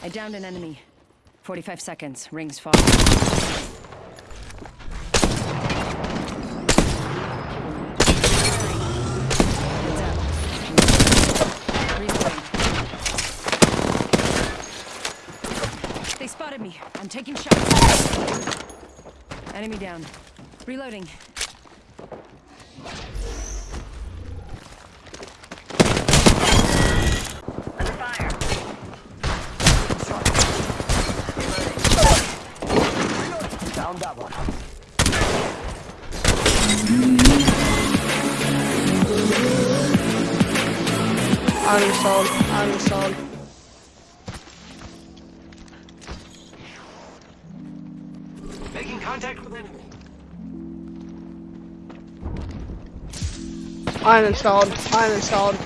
I downed an enemy. 45 seconds. Rings fall. They spotted me. I'm taking shots. Enemy down. Reloading. Down that one. Uninstalled. Uninstalled. Making contact with enemy. I'm installed. I'm installed.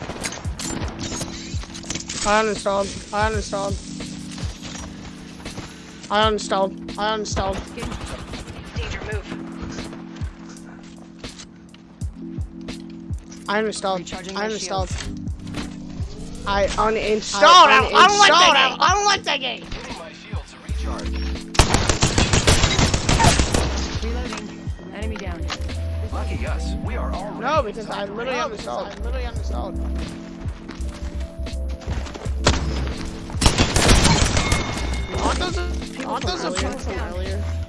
I uninstalled. I uninstalled. Uninstalled. Uninstalled. Uninstalled. Uninstalled. Uninstalled. Recharging my Uninstalled. I uninstalled. I, I don't like that game. I don't like that game. Giving my shield to recharge. Reloading. Enemy down. Lucky us. We are already. No, because I literally uninstalled. I literally uninstalled. Aren't those, aren't those the people from earlier?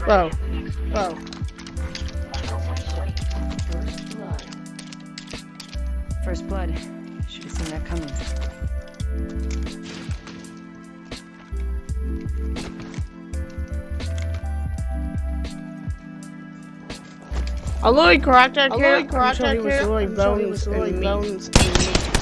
We're already Bro. at the next ring. Bro. First blood. First blood. Should have seen that coming. I literally cracked that I kid. literally cracked until he that was kid really until he bones was really and meat. bones and meat.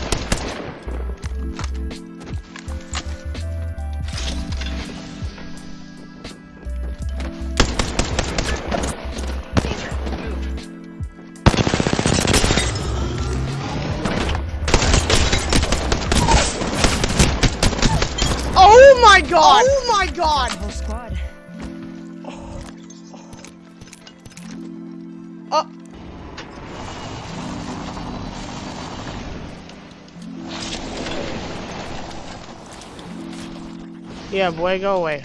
My god! Oh my god! Whole squad. Oh. Yeah, boy, go away.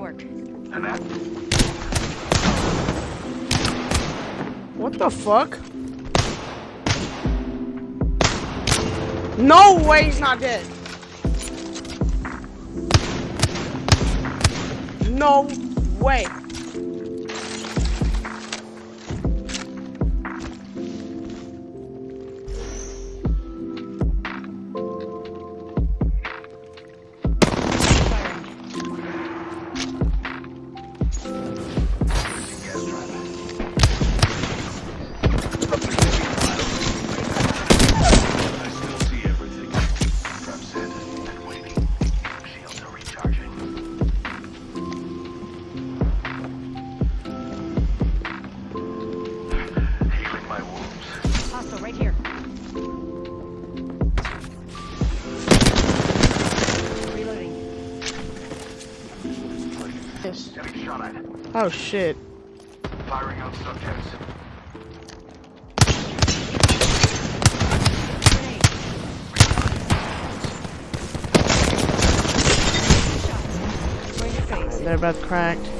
Work. And that. What the fuck? No way he's not dead. No way. Oh shit. Firing on subjects. Grenade. Shots. Going to phase. They're both cracked.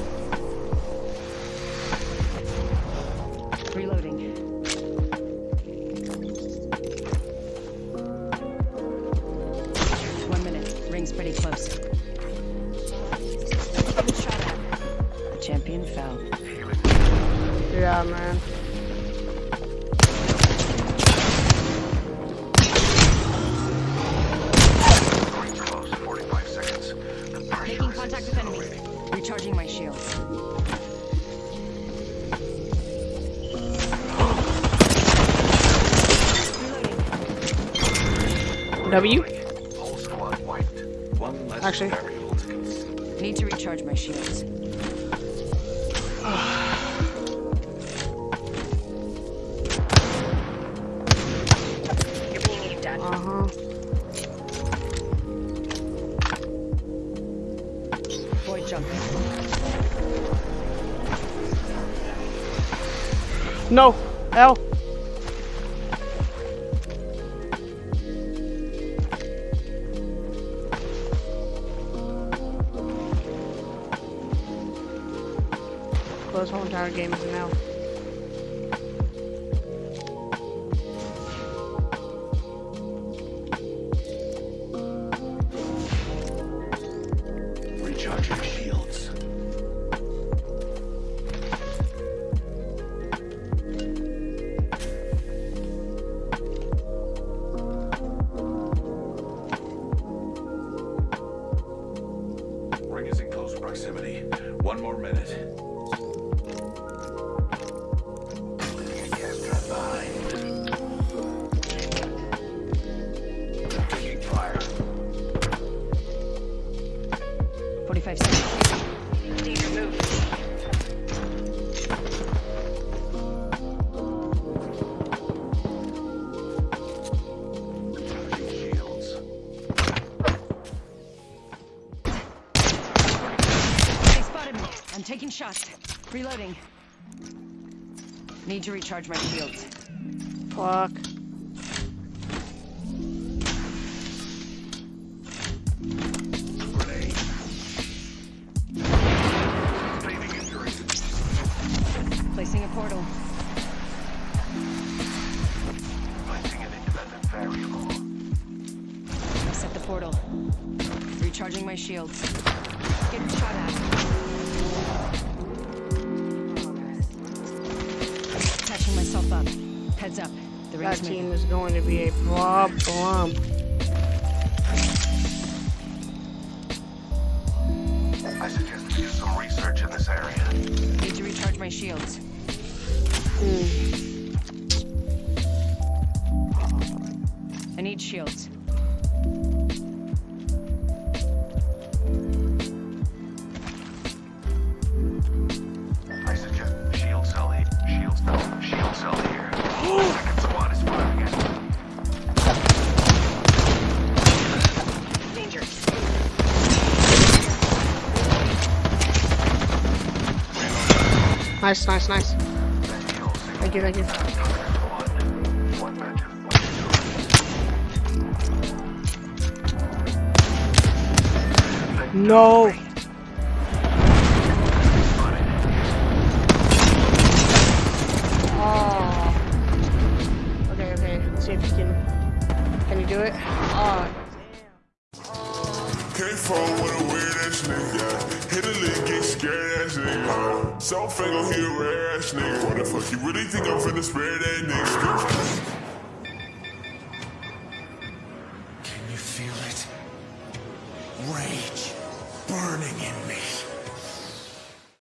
Yeah, man. Going close. 45 seconds. The pressure Making contact with enemy. Recharging my shields. Reloading. W? Whole squad wiped. One less Actually- variable to consider. Need to recharge my shields. Ah. No. L. Close whole entire game is an L. taking shots. Reloading. Need to recharge my shields. Fuck. Grenade. Sustaining injury. Placing a portal. Placing an independent variable. I set the portal. Recharging my shields. Getting shot at. Heads up. The That team moving. is going to be a problem. I suggest we do some research in this area. Need to recharge my shields. Hmm. I need shields. Nice, nice, nice. Thank you, thank you. No. scared ass nigga. Self fake gon' hit rare ass nigga. What the fuck you really think I'm finna spare that nigga? Can you feel it? Rain.